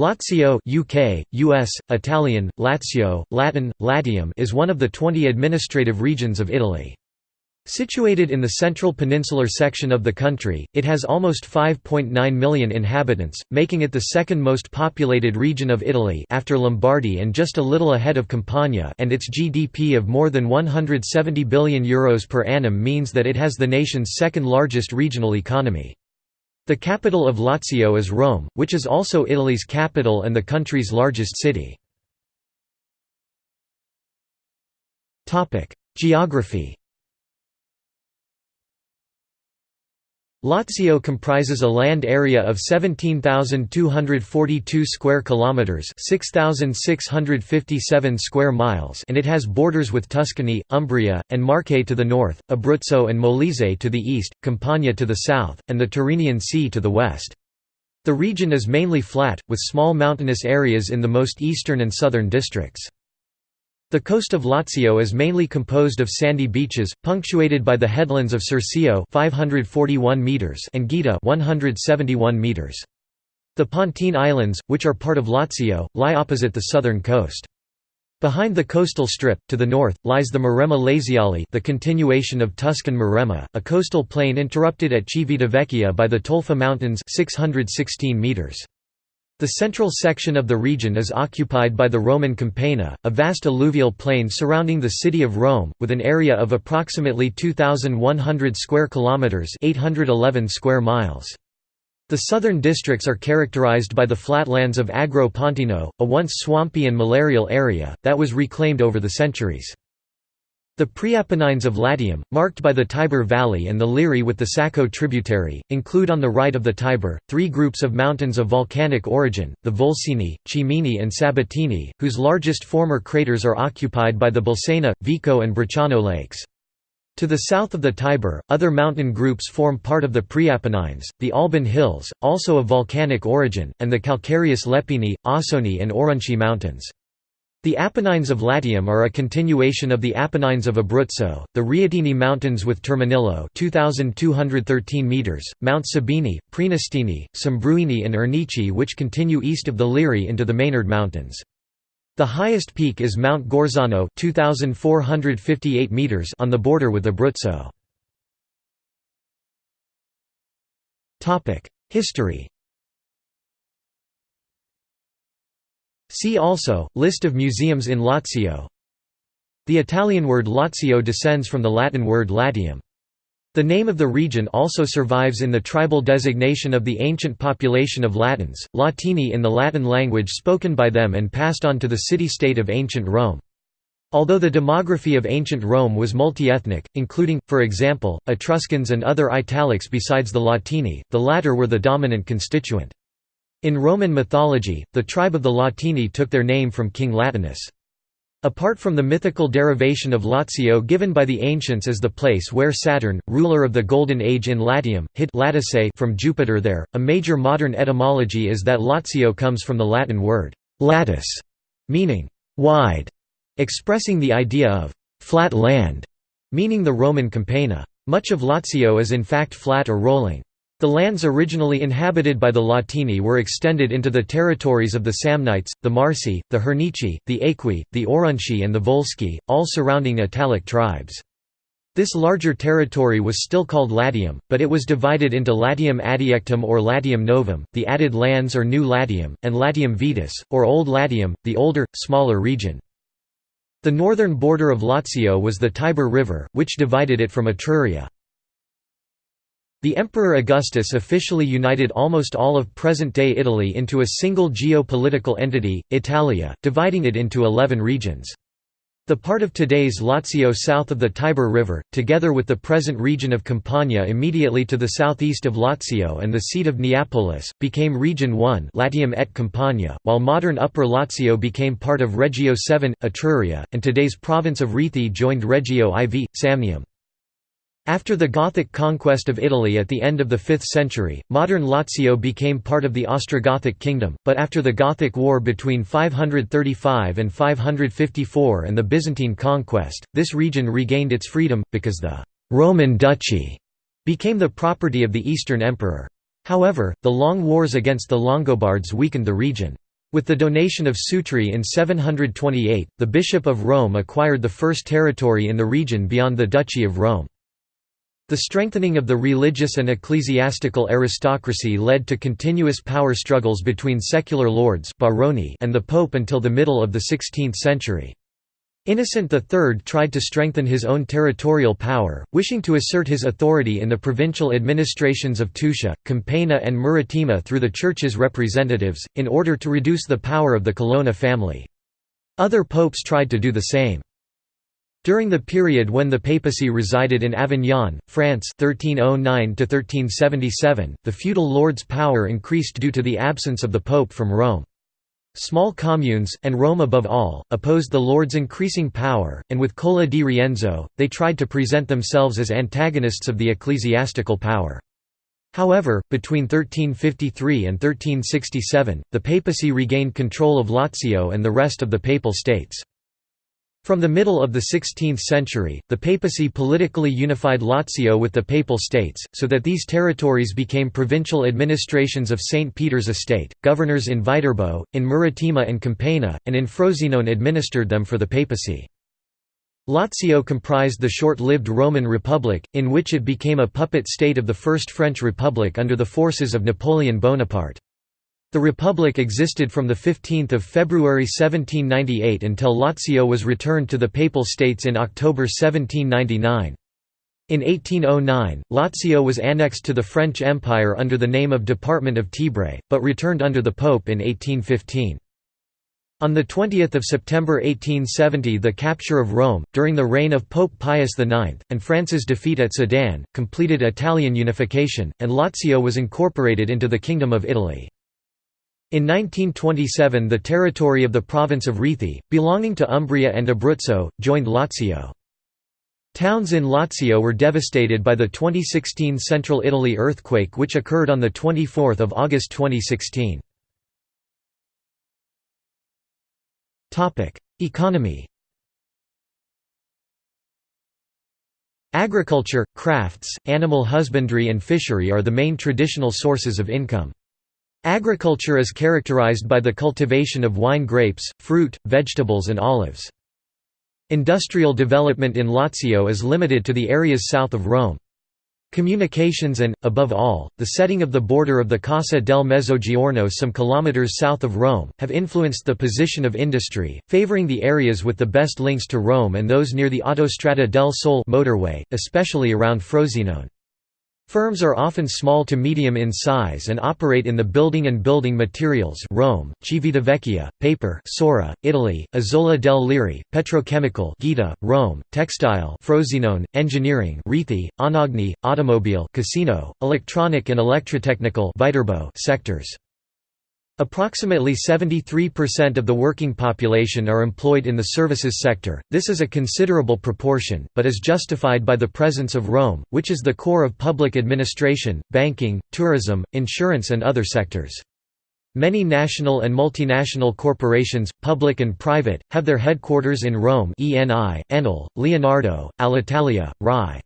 Lazio UK, US, Italian, Lazio, Latin, Latium is one of the 20 administrative regions of Italy. Situated in the central peninsular section of the country, it has almost 5.9 million inhabitants, making it the second most populated region of Italy after Lombardy and just a little ahead of Campania and its GDP of more than 170 billion euros per annum means that it has the nation's second largest regional economy. The capital of Lazio is Rome, which is also Italy's capital and the country's largest city. Geography Lazio comprises a land area of 17,242 square kilometers, 6,657 square miles, and it has borders with Tuscany, Umbria, and Marche to the north, Abruzzo and Molise to the east, Campania to the south, and the Tyrrhenian Sea to the west. The region is mainly flat, with small mountainous areas in the most eastern and southern districts. The coast of Lazio is mainly composed of sandy beaches, punctuated by the headlands of Circeo 541 meters and Gaeta 171 meters. The Pontine Islands, which are part of Lazio, lie opposite the southern coast. Behind the coastal strip, to the north, lies the Maremma Laziale the continuation of Tuscan Maremma, a coastal plain interrupted at Civitavecchia by the Tolfa Mountains 616 meters. The central section of the region is occupied by the Roman Campagna, a vast alluvial plain surrounding the city of Rome, with an area of approximately 2,100 square kilometers (811 square miles). The southern districts are characterized by the flatlands of Agro Pontino, a once swampy and malarial area, that was reclaimed over the centuries. The Preapennines of Latium, marked by the Tiber Valley and the Liri with the Sacco tributary, include on the right of the Tiber, three groups of mountains of volcanic origin, the Volsini, Cimini and Sabatini, whose largest former craters are occupied by the Bolsena, Vico and Bracciano lakes. To the south of the Tiber, other mountain groups form part of the Preapennines, the Alban Hills, also of volcanic origin, and the calcareous Lepini, Ausoni and Aurunci mountains. The Apennines of Latium are a continuation of the Apennines of Abruzzo, the Reatini Mountains with Terminillo 2,213 meters, Mount Sabini, Prenestini, Simbruini and Ernici which continue east of the Liri into the Mainarde Mountains. The highest peak is Mount Gorzano 2,458 meters on the border with Abruzzo. History See also, List of museums in Lazio The Italian word Lazio descends from the Latin word Latium. The name of the region also survives in the tribal designation of the ancient population of Latins, Latini in the Latin language spoken by them and passed on to the city-state of ancient Rome. Although the demography of ancient Rome was multi-ethnic, including, for example, Etruscans and other Italics besides the Latini, the latter were the dominant constituent. In Roman mythology, the tribe of the Latini took their name from King Latinus. Apart from the mythical derivation of Lazio given by the ancients as the place where Saturn, ruler of the Golden Age in Latium, hid Latice from Jupiter there, a major modern etymology is that Lazio comes from the Latin word «latus», meaning «wide», expressing the idea of «flat land», meaning the Roman Campagna. Much of Lazio is in fact flat or rolling. The lands originally inhabited by the Latini were extended into the territories of the Samnites, the Marsi, the Hernici, the Aequi, the Aurunci and the Volsci, all surrounding Italic tribes. This larger territory was still called Latium, but it was divided into Latium Adiectum or Latium Novum, the added lands or New Latium, and Latium Vetus, or Old Latium, the older, smaller region. The northern border of Lazio was the Tiber River, which divided it from Etruria. The Emperor Augustus officially united almost all of present-day Italy into a single geo-political entity, Italia, dividing it into eleven regions. The part of today's Lazio south of the Tiber River, together with the present region of Campania immediately to the southeast of Lazio and the seat of Neapolis, became Region 1 Latium et Campania, while modern Upper Lazio became part of Regio 7, Etruria, and today's province of Rieti joined Regio IV, Samnium. After the Gothic conquest of Italy at the end of the 5th century, modern Lazio became part of the Ostrogothic kingdom, but after the Gothic War between 535 and 554 and the Byzantine conquest, this region regained its freedom, because the «Roman Duchy» became the property of the Eastern Emperor. However, the long wars against the Longobards weakened the region. With the donation of Sutri in 728, the Bishop of Rome acquired the first territory in the region beyond the Duchy of Rome. The strengthening of the religious and ecclesiastical aristocracy led to continuous power struggles between secular lords and the Pope until the middle of the 16th century. Innocent III tried to strengthen his own territorial power, wishing to assert his authority in the provincial administrations of Tuscia, Campania and Maritima through the Church's representatives, in order to reduce the power of the Colonna family. Other popes tried to do the same. During the period when the papacy resided in Avignon, France 1309 the feudal lord's power increased due to the absence of the pope from Rome. Small communes, and Rome above all, opposed the lords' increasing power, and with Cola di Rienzo, they tried to present themselves as antagonists of the ecclesiastical power. However, between 1353 and 1367, the papacy regained control of Lazio and the rest of the Papal States. From the middle of the 16th century, the papacy politically unified Lazio with the Papal States, so that these territories became provincial administrations of St. Peter's Estate. Governors in Viterbo, in Maritima and Campania, and in Frosinone administered them for the papacy. Lazio comprised the short-lived Roman Republic, in which it became a puppet state of the First French Republic under the forces of Napoleon Bonaparte. The republic existed from 15 February 1798 until Lazio was returned to the Papal States in October 1799. In 1809, Lazio was annexed to the French Empire under the name of Department of Tibre, but returned under the Pope in 1815. On 20 September 1870 the capture of Rome, during the reign of Pope Pius IX, and France's defeat at Sedan, completed Italian unification, and Lazio was incorporated into the Kingdom of Italy. In 1927 the territory of the province of Rieti, belonging to Umbria and Abruzzo, joined Lazio. Towns in Lazio were devastated by the 2016 Central Italy earthquake which occurred on 24 August 2016. Economy Agriculture, crafts, animal husbandry and fishery are the main traditional sources of income. Agriculture is characterized by the cultivation of wine grapes, fruit, vegetables and olives. Industrial development in Lazio is limited to the areas south of Rome. Communications and, above all, the setting of the border of the Cassa del Mezzogiorno some kilometers south of Rome, have influenced the position of industry, favoring the areas with the best links to Rome and those near the Autostrada del Sole motorway, especially around Frosinone. Firms are often small to medium in size and operate in the building and building materials Rome, Civitavecchia, paper Sora, Italy, Isola del Liri, petrochemical Gaeta, Rome, textile Frosinone, engineering Rieti, Anagni, automobile Cassino, electronic and electrotechnical Viterbo sectors. Approximately 73% of the working population are employed in the services sector, this is a considerable proportion, but is justified by the presence of Rome, which is the core of public administration, banking, tourism, insurance and other sectors. Many national and multinational corporations, public and private, have their headquarters in Rome ENI, Enel, Leonardo, Alitalia, RAI.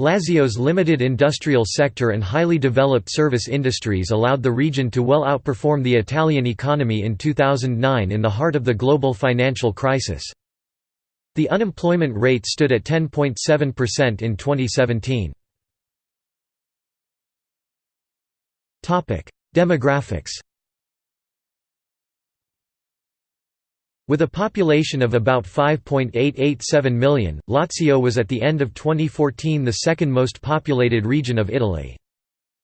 Lazio's limited industrial sector and highly developed service industries allowed the region to well outperform the Italian economy in 2009 in the heart of the global financial crisis. The unemployment rate stood at 10.7% in 2017. Demographics With a population of about 5.887 million, Lazio was at the end of 2014 the second most populated region of Italy.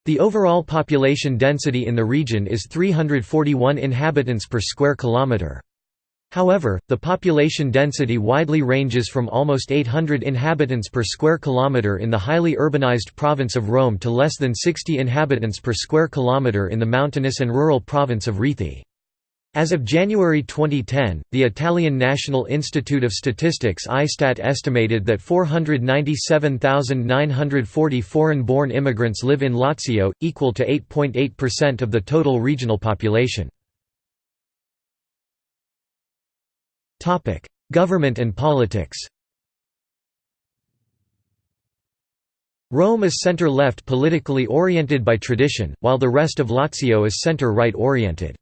The overall population density in the region is 341 inhabitants per square kilometre. However, the population density widely ranges from almost 800 inhabitants per square kilometre in the highly urbanized province of Rome to less than 60 inhabitants per square kilometre in the mountainous and rural province of Rieti. As of January 2010, the Italian National Institute of Statistics ISTAT estimated that 497,940 foreign-born immigrants live in Lazio, equal to 8.8% of the total regional population. Government and politics Rome is center-left politically oriented by tradition, while the rest of Lazio is center-right oriented.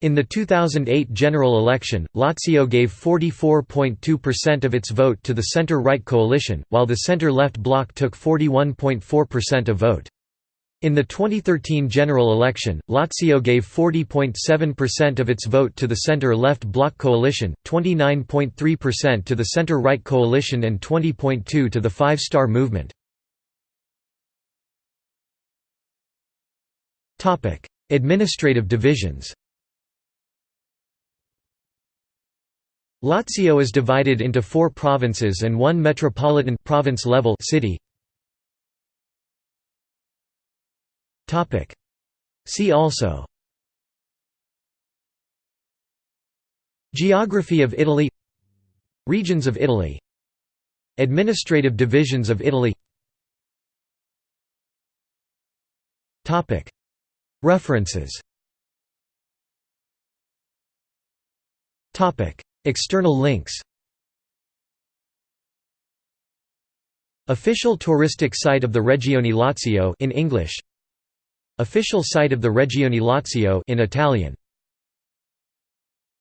In the 2008 general election, Lazio gave 44.2% of its vote to the centre-right coalition, while the centre-left bloc took 41.4% of vote. In the 2013 general election, Lazio gave 40.7% of its vote to the centre-left bloc coalition, 29.3% to the centre-right coalition and 20.2 to the Five Star Movement. Administrative divisions Lazio is divided into four provinces and one metropolitan province level city. See also. Geography of Italy. Regions of Italy. Administrative divisions of Italy. References External links. Official touristic site of the Regione Lazio in English. Official site of the Regione Lazio in Italian